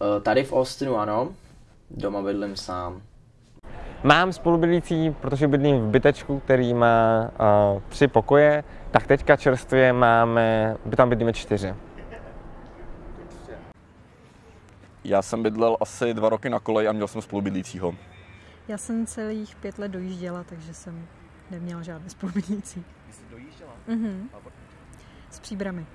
Eh, tady v Austinu ano, doma bydlím sám. Mám spolubydlící, protože bydlím v bytečku, který má uh, tři pokoje, tak teďka čerstvě máme, by tam bydlíme čtyři. Já jsem bydlel asi dva roky na koleji a měl jsem spolubydlícího. Já jsem celých pět let dojížděla, takže jsem neměla žádné spolubydlící. Jsi dojížděla? Mhm. S příbramy.